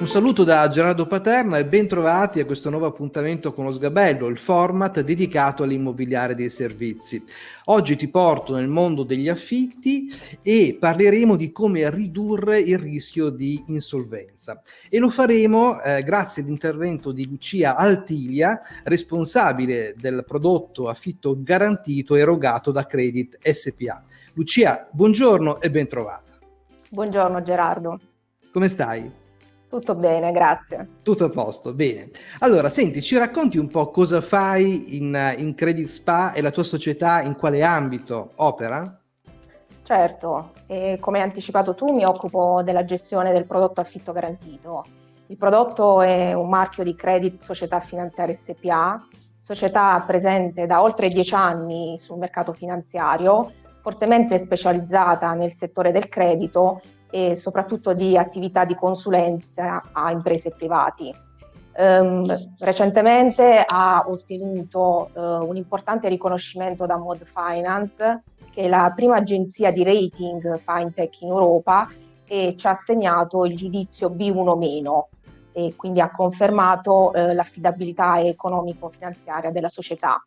Un saluto da Gerardo Paterna e ben trovati a questo nuovo appuntamento con lo Sgabello, il format dedicato all'immobiliare dei servizi. Oggi ti porto nel mondo degli affitti e parleremo di come ridurre il rischio di insolvenza e lo faremo eh, grazie all'intervento di Lucia Altilia, responsabile del prodotto affitto garantito erogato da Credit SPA. Lucia, buongiorno e ben trovata. Buongiorno Gerardo. Come stai? Tutto bene, grazie. Tutto a posto, bene. Allora, senti, ci racconti un po' cosa fai in, in Credit Spa e la tua società in quale ambito opera? Certo, e come hai anticipato tu mi occupo della gestione del prodotto affitto garantito. Il prodotto è un marchio di Credit Società Finanziaria SPA, società presente da oltre dieci anni sul mercato finanziario, fortemente specializzata nel settore del credito e soprattutto di attività di consulenza a imprese privati. Um, recentemente ha ottenuto uh, un importante riconoscimento da Mod Finance, che è la prima agenzia di rating fintech in Europa e ci ha assegnato il giudizio B1- e quindi ha confermato uh, l'affidabilità economico-finanziaria della società.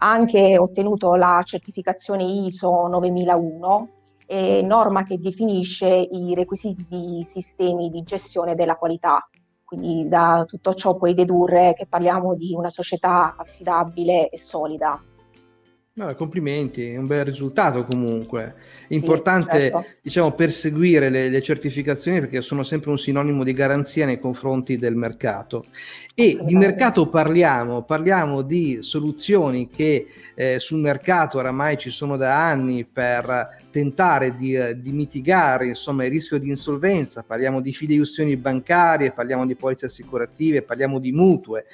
Ha anche ottenuto la certificazione ISO 9001 eh, norma che definisce i requisiti di sistemi di gestione della qualità. Quindi da tutto ciò puoi dedurre che parliamo di una società affidabile e solida. No, complimenti, è un bel risultato comunque. È importante sì, certo. diciamo, perseguire le, le, certificazioni perché sono sempre un sinonimo di garanzia nei confronti del mercato. E di mercato parliamo, parliamo di soluzioni che eh, sul mercato oramai ci sono da anni per tentare di, di, mitigare insomma, il rischio di insolvenza, parliamo di fideiussioni bancarie, parliamo di polizze assicurative, parliamo di mutue.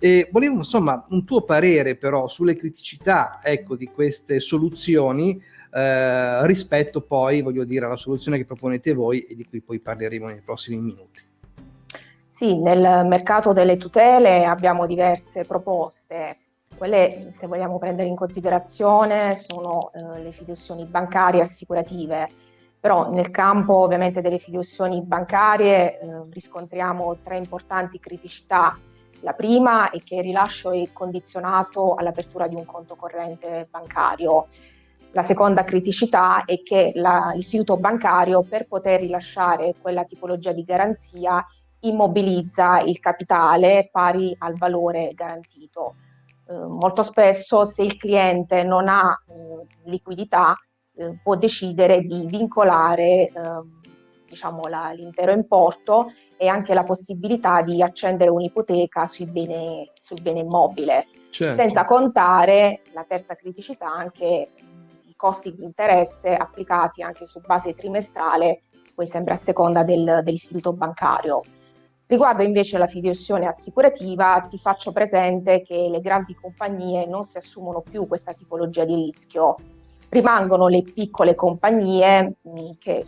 E volevo insomma un tuo parere però sulle criticità ecco, di queste soluzioni eh, rispetto poi, voglio dire, alla soluzione che proponete voi e di cui poi parleremo nei prossimi minuti. Sì, nel mercato delle tutele abbiamo diverse proposte quelle, se vogliamo prendere in considerazione, sono eh, le fiduzioni bancarie e assicurative, però nel campo ovviamente delle fiduzioni bancarie eh, riscontriamo tre importanti criticità. La prima è che il rilascio è condizionato all'apertura di un conto corrente bancario. La seconda criticità è che la, l'istituto bancario per poter rilasciare quella tipologia di garanzia immobilizza il capitale pari al valore garantito. Eh, molto spesso se il cliente non ha eh, liquidità eh, può decidere di vincolare ehm, diciamo, la, l'intero importo e anche la possibilità di accendere un'ipoteca sul bene, sul bene immobile, certo. senza contare la terza criticità anche i costi di interesse applicati anche su base trimestrale, poi sempre a seconda del, dell'istituto bancario. Riguardo invece la fideiussione assicurativa, ti faccio presente che le grandi compagnie non si assumono più questa tipologia di rischio, rimangono le piccole compagnie che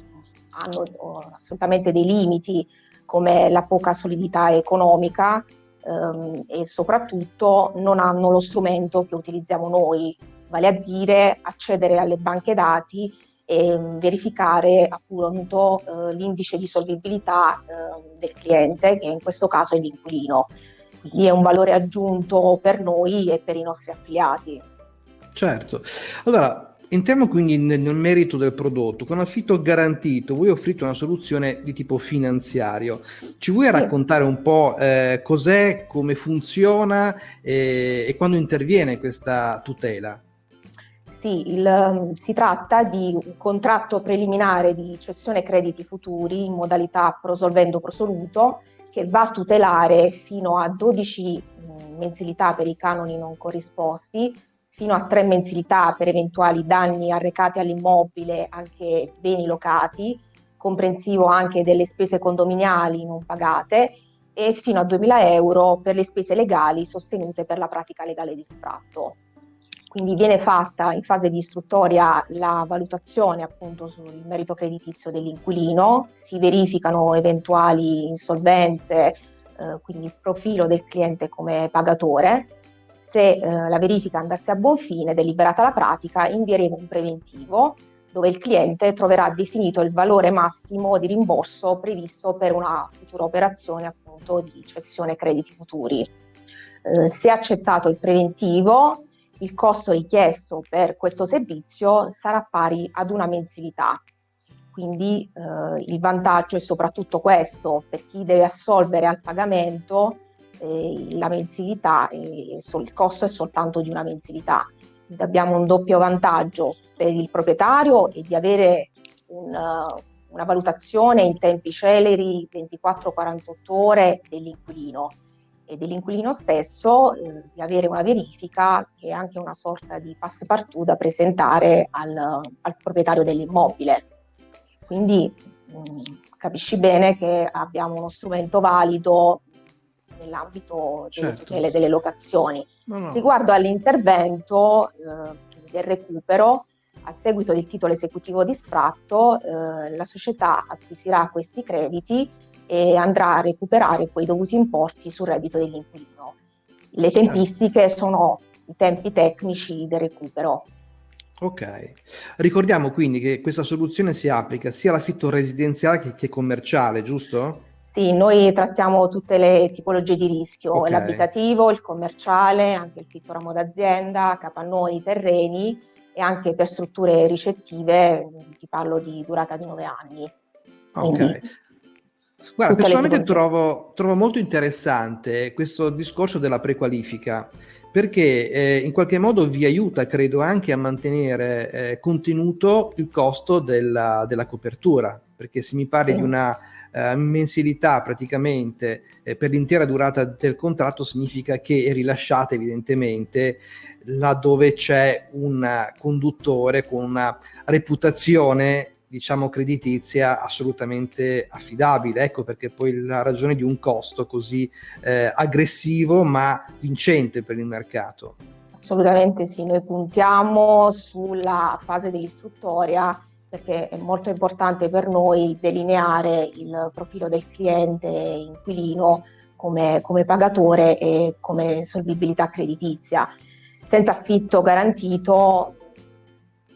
hanno oh, assolutamente dei limiti come la poca solidità economica ehm, e soprattutto non hanno lo strumento che utilizziamo noi, vale a dire accedere alle banche dati e verificare appunto eh, l'indice di solvibilità eh, del cliente, che in questo caso è l'inquilino. Quindi è un valore aggiunto per noi e per i nostri affiliati. Certo. Allora, entriamo quindi nel, merito del prodotto. Con affitto garantito, voi offrite una soluzione di tipo finanziario. Ci vuoi raccontare un po' eh, cos'è, come funziona eh, e quando interviene questa tutela? Sì, il, um, si tratta di un contratto preliminare di cessione crediti futuri in modalità prosolvendo prosoluto che va a tutelare fino a 12 mh, mensilità per i canoni non corrisposti, fino a 3 mensilità per eventuali danni arrecati all'immobile, anche beni locati, comprensivo anche delle spese condominiali non pagate e fino a 2.000 euro per le spese legali sostenute per la pratica legale di sfratto. Quindi viene fatta in fase di istruttoria la valutazione appunto sul merito creditizio dell'inquilino, si verificano eventuali insolvenze, eh, quindi il profilo del cliente come pagatore. Se eh, la verifica andasse a buon fine, deliberata la pratica, invieremo un preventivo dove il cliente troverà definito il valore massimo di rimborso previsto per una futura operazione appunto di cessione crediti futuri. Eh, se accettato il preventivo, il costo richiesto per questo servizio sarà pari ad una mensilità. Quindi eh, il vantaggio è soprattutto questo, per chi deve assolvere al pagamento eh, la mensilità, il costo è soltanto di una mensilità. Quindi abbiamo un doppio vantaggio per il proprietario è di avere una, una valutazione in tempi celeri 24-48 ore dell'inquilino e dell'inquilino stesso eh, di avere una verifica che è anche una sorta di passepartout da presentare al, al proprietario dell'immobile. Quindi mh, mm, capisci bene che abbiamo uno strumento valido nell'ambito delle certo. tutele delle locazioni. No, no. Riguardo all'intervento eh, del recupero, a seguito del titolo esecutivo di sfratto, eh, la società acquisirà questi crediti e andrà a recuperare quei dovuti importi sul reddito dell'inquilino. Le tempistiche sono i tempi tecnici del recupero. Ok, ricordiamo quindi che questa soluzione si applica sia all'affitto residenziale che, che commerciale, giusto? Sì, noi trattiamo tutte le tipologie di rischio, okay. l'abitativo, il commerciale, anche il fitto ramo d'azienda, capannoni, terreni e anche per strutture ricettive, ti parlo di durata di nove anni. Ok. Guarda, personalmente trovo, trovo, molto interessante questo discorso della prequalifica perché eh, in qualche modo vi aiuta, credo, anche a mantenere eh, contenuto il costo della, della, copertura, perché se mi parli sì. di una eh, mensilità praticamente eh, per l'intera durata del contratto significa che è rilasciata evidentemente laddove c'è un conduttore con una reputazione diciamo creditizia assolutamente affidabile. Ecco perché poi la ragione di un costo così eh, aggressivo ma vincente per il mercato. Assolutamente sì noi puntiamo sulla fase dell'istruttoria perché è molto importante per noi delineare il profilo del cliente inquilino come, come pagatore e come solvibilità creditizia. Senza affitto garantito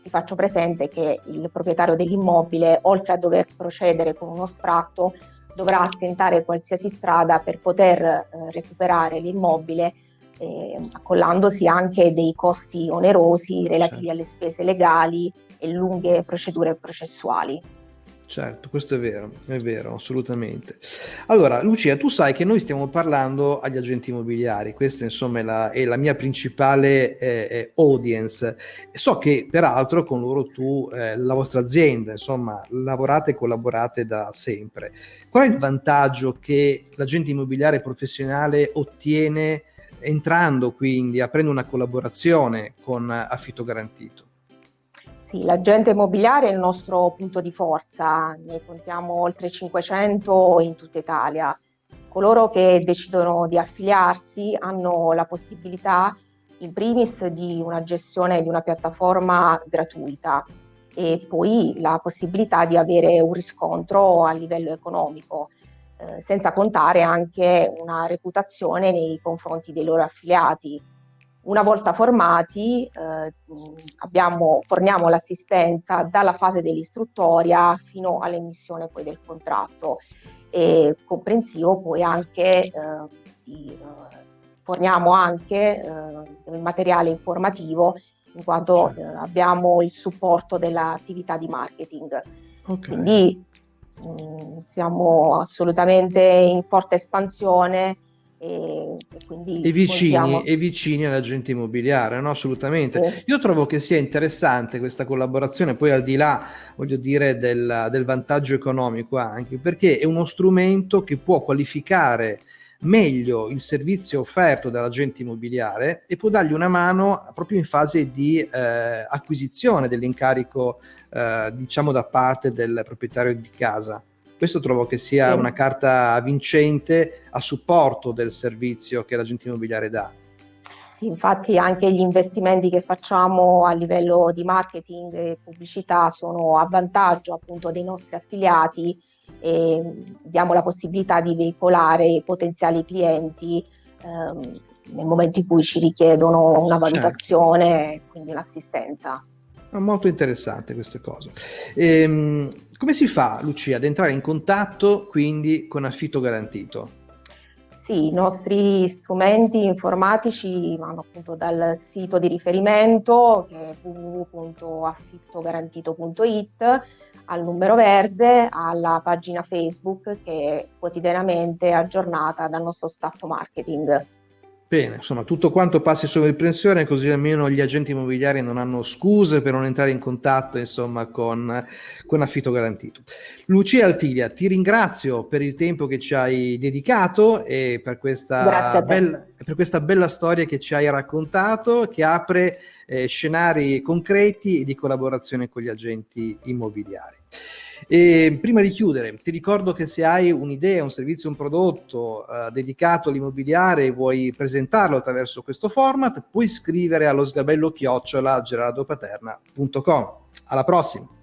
ti faccio presente che il proprietario dell'immobile, oltre a dover procedere con uno sfratto, dovrà tentare qualsiasi strada per poter eh, recuperare l'immobile, eh, accollandosi anche dei costi onerosi relativi certo. alle spese legali e lunghe procedure processuali. Certo, questo è vero, è vero, assolutamente. Allora, Lucia, tu sai che noi stiamo parlando agli agenti immobiliari, questa insomma è la, è la mia principale eh, eh audience. So che peraltro con loro tu, eh, la vostra azienda, insomma, lavorate e collaborate da sempre. Qual è il vantaggio che l'agente immobiliare professionale ottiene entrando quindi, aprendo una collaborazione con Affitto Garantito? Sì, l'agente immobiliare è il nostro punto di forza, ne contiamo oltre 500 in tutta Italia. Coloro che decidono di affiliarsi hanno la possibilità in primis di una gestione di una piattaforma gratuita e poi la possibilità di avere un riscontro a livello economico, eh, senza contare anche una reputazione nei confronti dei loro affiliati una volta formati eh, abbiamo, forniamo l'assistenza dalla fase dell'istruttoria fino all'emissione poi del contratto e comprensivo poi anche eh, di, eh, forniamo anche eh, il materiale informativo in quanto eh, abbiamo il supporto dell'attività di marketing. Okay. Quindi mh, mm, siamo assolutamente in forte espansione e, quindi e vicini, contiamo... e vicini all'agente immobiliare, no? assolutamente. Sì. Io trovo che sia interessante questa collaborazione, poi al di là, voglio dire, del, del vantaggio economico anche, perché è uno strumento che può qualificare meglio il servizio offerto dall'agente immobiliare e può dargli una mano proprio in fase di eh, acquisizione dell'incarico, eh, diciamo, da parte del proprietario di casa. Questo trovo che sia sì. una carta vincente a supporto del servizio che l'agente immobiliare dà. Sì, infatti anche gli investimenti che facciamo a livello di marketing e pubblicità sono a vantaggio appunto dei nostri affiliati e diamo la possibilità di veicolare i potenziali clienti ehm, nel momento in cui ci richiedono una certo. valutazione certo. quindi un'assistenza. Molto interessante queste cose. Ehm, come si fa, Lucia, ad entrare in contatto quindi con affitto garantito? Sì, i nostri strumenti informatici vanno appunto dal sito di riferimento che è www.affittogarantito.it al numero verde, alla pagina Facebook che è quotidianamente aggiornata dal nostro staff marketing. Bene, insomma, tutto quanto passi sopra il così almeno gli agenti immobiliari non hanno scuse per non entrare in contatto, insomma, con, con affitto garantito. Lucia Altilia, ti ringrazio per il tempo che ci hai dedicato e per questa, bella, per questa bella storia che ci hai raccontato, che apre eh, scenari concreti di collaborazione con gli agenti immobiliari. E prima di chiudere, ti ricordo che se hai un'idea, un servizio, un prodotto eh, dedicato all'immobiliare e vuoi presentarlo attraverso questo format, puoi scrivere allo sgabello chiocciola gerardopaterna.com. Alla prossima!